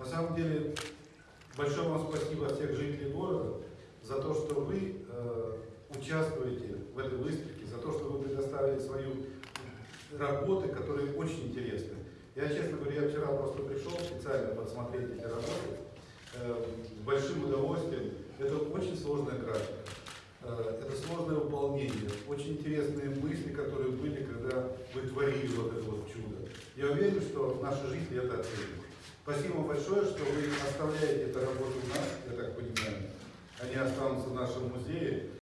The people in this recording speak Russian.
На самом деле, большое вам спасибо от всех жителей города за то, что вы э, участвуете в этой выставке, за то, что вы предоставили свою работы, которые очень интересны. Я, честно говоря, я вчера просто пришел специально посмотреть эти работы э, с большим удовольствием. Это очень сложная графика, э, это сложное выполнение, очень интересные мысли, которые были, когда вы творили вот чудо. Я уверен, что наши жители это оценят. Спасибо вам большое, что вы оставляете эту работу у нас, я так понимаю. Они останутся в нашем музее.